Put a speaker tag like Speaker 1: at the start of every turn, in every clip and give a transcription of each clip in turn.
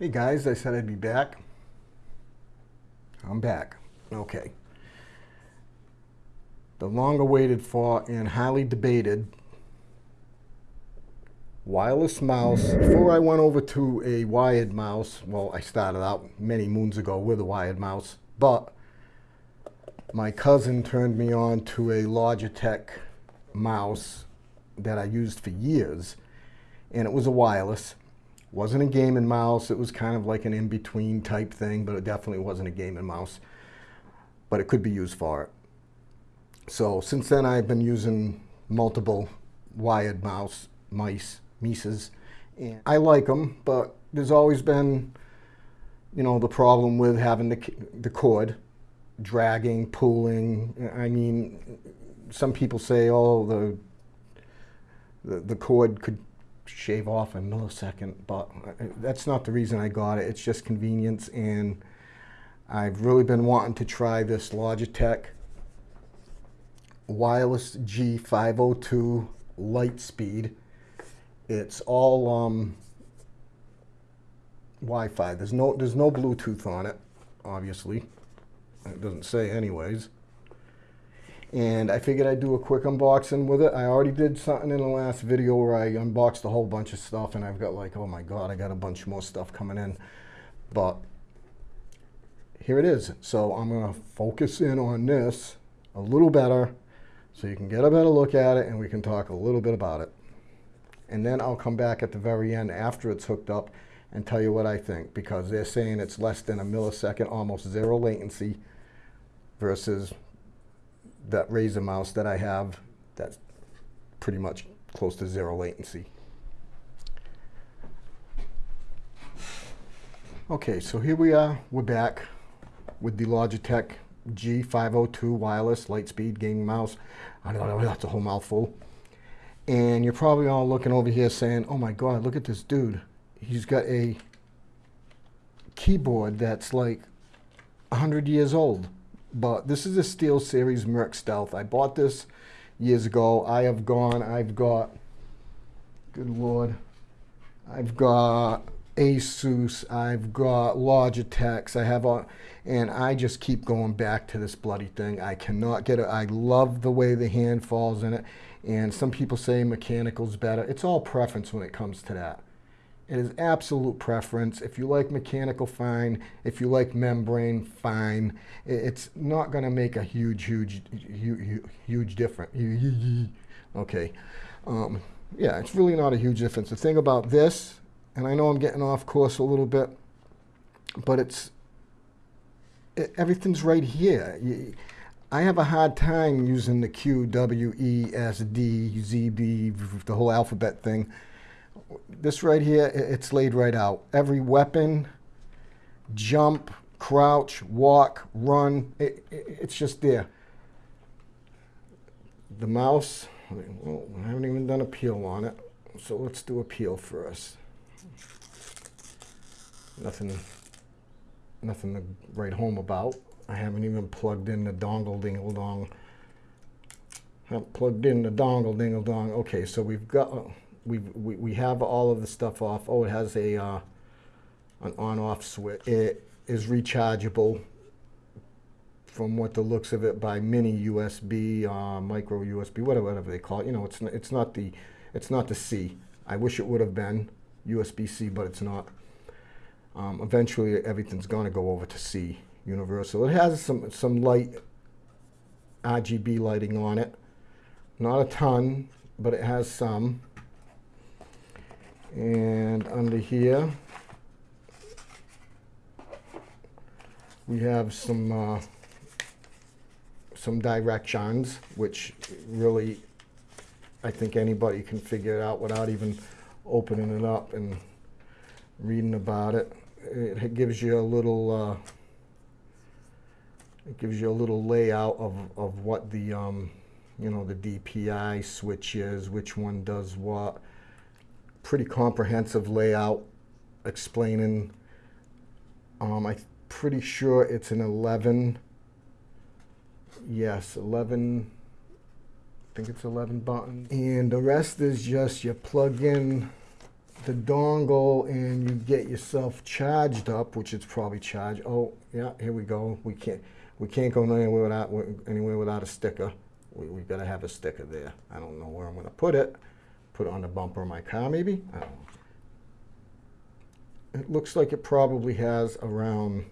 Speaker 1: Hey guys, I said I'd be back. I'm back. Okay. The long awaited for and highly debated wireless mouse. Before I went over to a wired mouse, well, I started out many moons ago with a wired mouse, but my cousin turned me on to a Logitech mouse that I used for years, and it was a wireless. Wasn't a game and mouse. It was kind of like an in-between type thing, but it definitely wasn't a game and mouse. But it could be used for it. So since then, I've been using multiple wired mouse mice Mises. And I like them, but there's always been, you know, the problem with having the, the cord dragging, pulling. I mean, some people say, oh, the, the, the cord could shave off a millisecond, but that's not the reason I got it. It's just convenience, and I've really been wanting to try this Logitech Wireless G502 Lightspeed. It's all um, Wi-Fi. There's no there's no Bluetooth on it, obviously. It doesn't say anyways. And I figured I'd do a quick unboxing with it. I already did something in the last video where I unboxed a whole bunch of stuff and I've got like, oh my God, I got a bunch more stuff coming in. But here it is. So I'm gonna focus in on this a little better so you can get a better look at it and we can talk a little bit about it and then I'll come back at the very end after it's hooked up and tell you what I think because they're saying it's less than a millisecond, almost zero latency versus that Razer mouse that I have that's pretty much close to zero latency. Okay, so here we are, we're back with the Logitech G502 wireless Lightspeed gaming mouse. I don't know, that's a whole mouthful. And you're probably all looking over here saying, oh my God, look at this dude. He's got a keyboard that's like 100 years old. But this is a Steel Series Merc Stealth. I bought this years ago. I have gone, I've got, good Lord, I've got Asus, I've got Logitechs, I have a, and I just keep going back to this bloody thing. I cannot get it. I love the way the hand falls in it. And some people say mechanical's better. It's all preference when it comes to that. It is absolute preference. If you like mechanical, fine. If you like membrane, fine. It's not going to make a huge, huge, huge, huge difference. Okay. Um, yeah, it's really not a huge difference. The thing about this, and I know I'm getting off course a little bit, but it's it, everything's right here. You, I have a hard time using the Q, W, E, S, D, Z, B, the whole alphabet thing. This right here, it's laid right out. Every weapon, jump, crouch, walk, run, it, it, it's just there. The mouse, well, I haven't even done a peel on it, so let's do a peel first. Nothing, nothing to write home about. I haven't even plugged in the dongle dingle dong. Haven't plugged in the dongle dingle dong. Okay, so we've got we we we have all of the stuff off. Oh, it has a uh, an on-off switch. It is rechargeable from what the looks of it by mini USB, uh, micro USB, whatever, whatever they call it. You know, it's it's not the it's not the C. I wish it would have been USB-C, but it's not. Um, eventually, everything's going to go over to C universal. It has some, some light RGB lighting on it. Not a ton, but it has some. And under here, we have some uh, some directions, which really I think anybody can figure it out without even opening it up and reading about it. It gives you a little uh, it gives you a little layout of, of what the, um, you know, the DPI switch is, which one does what. Pretty comprehensive layout explaining. Um, I'm pretty sure it's an 11. Yes, 11. I think it's 11 buttons. And the rest is just you plug in the dongle and you get yourself charged up, which it's probably charged. Oh, yeah, here we go. We can't we can't go anywhere without anywhere without a sticker. We we gotta have a sticker there. I don't know where I'm gonna put it. Put on the bumper of my car, maybe. It looks like it probably has around.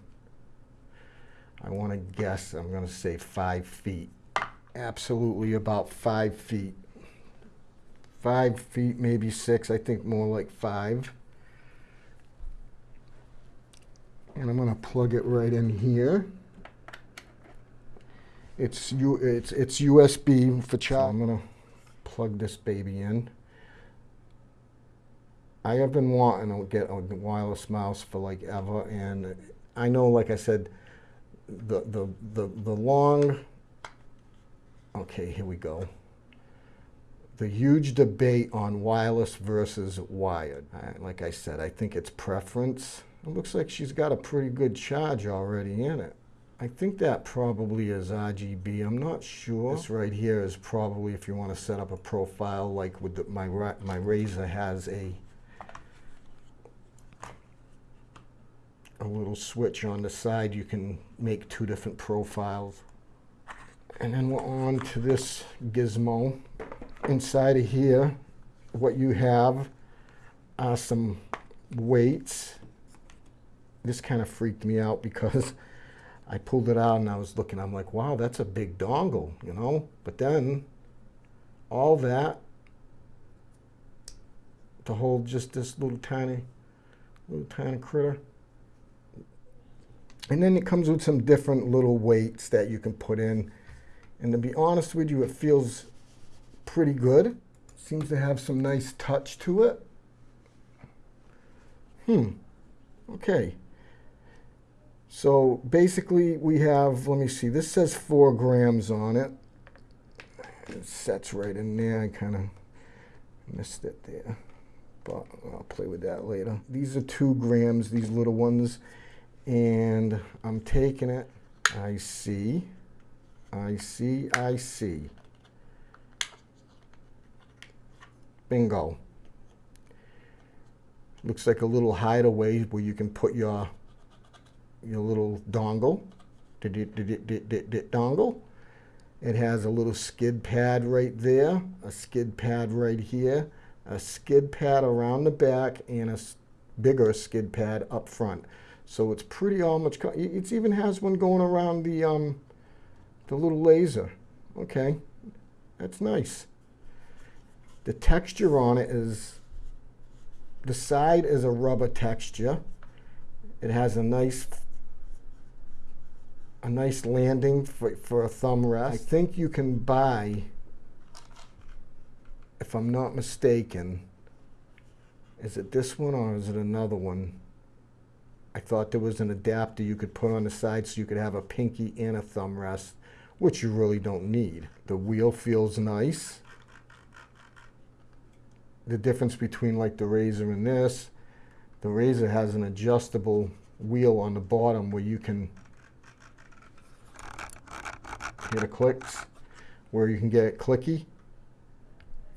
Speaker 1: I want to guess. I'm gonna say five feet. Absolutely about five feet five feet, maybe six. I think more like five. And I'm going to plug it right in here. It's U it's it's USB for charge. I'm going to plug this baby in. I have been wanting to get a wireless mouse for like ever, and I know, like I said, the the the the long. Okay, here we go the huge debate on wireless versus wired. like I said, I think it's preference. It looks like she's got a pretty good charge already in it. I think that probably is RGB. I'm not sure. This right here is probably if you want to set up a profile like with the, my my Razer has a a little switch on the side. You can make two different profiles. And then we're on to this gizmo inside of here, what you have are some weights. This kind of freaked me out because I pulled it out and I was looking, I'm like, wow, that's a big dongle, you know? But then all that to hold just this little tiny, little tiny critter. And then it comes with some different little weights that you can put in. And to be honest with you, it feels pretty good. Seems to have some nice touch to it. Hmm. Okay. So basically we have, let me see, this says four grams on it. It sets right in there. I kind of missed it there. But I'll play with that later. These are two grams, these little ones. And I'm taking it. I see. I see. I see. Bingo. Looks like a little hideaway where you can put your your little dongle. Did it, did it, did it, did Dongle. It has a little skid pad right there, a skid pad right here, a skid pad around the back, and a bigger skid pad up front. So it's pretty much, It even has one going around the um, the little laser. Okay, that's nice. The texture on it is, the side is a rubber texture. It has a nice a nice landing for, for a thumb rest. I think you can buy, if I'm not mistaken, is it this one or is it another one? I thought there was an adapter you could put on the side so you could have a pinky and a thumb rest, which you really don't need. The wheel feels nice the difference between like the Razer and this. The Razer has an adjustable wheel on the bottom where you can get a clicks, where you can get it clicky,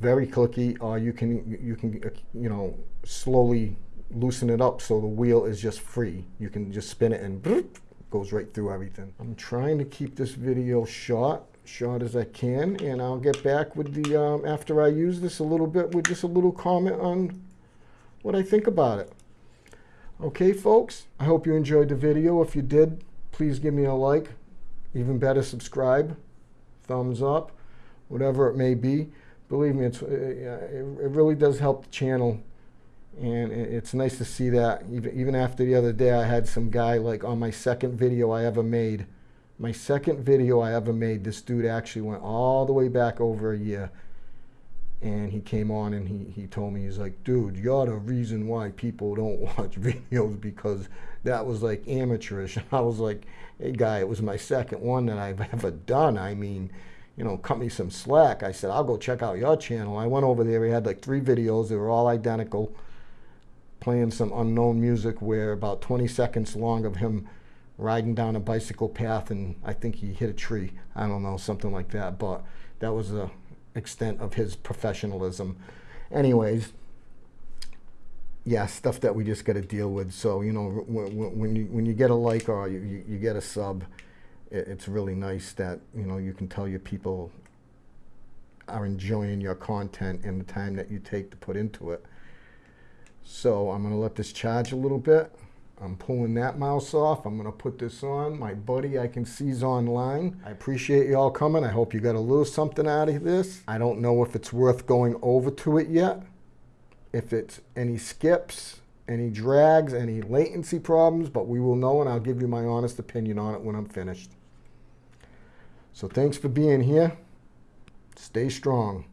Speaker 1: very clicky, or you can you can you know slowly loosen it up so the wheel is just free. You can just spin it and goes right through everything. I'm trying to keep this video short short as I can, and I'll get back with the, um, after I use this a little bit, with just a little comment on what I think about it. Okay, folks, I hope you enjoyed the video. If you did, please give me a like. Even better, subscribe, thumbs up, whatever it may be. Believe me, it's, it, it really does help the channel and it's nice to see that even, after the other day I had some guy like on my second video I ever made my second video I ever made, this dude actually went all the way back over a year. And he came on and he, he told me, he's like, dude, you're the reason why people don't watch videos because that was like amateurish. and I was like, hey, guy, it was my second one that I've ever done. I mean, you know, cut me some slack. I said, I'll go check out your channel. I went over there. He had like three videos. They were all identical, playing some unknown music where about 20 seconds long of him riding down a bicycle path and I think he hit a tree. I don't know, something like that. But that was the extent of his professionalism. Anyways, yeah, stuff that we just got to deal with. So you know, when, when you when you get a like or you, you, you get a sub, it, it's really nice that you know you can tell your people are enjoying your content and the time that you take to put into it. So I'm gonna let this charge a little bit. I'm pulling that mouse off. I'm gonna put this on. My buddy I can see's online. I appreciate you all coming. I hope you got a little something out of this. I don't know if it's worth going over to it yet. If it's any skips, any drags, any latency problems, but we will know and I'll give you my honest opinion on it when I'm finished. So thanks for being here. Stay strong.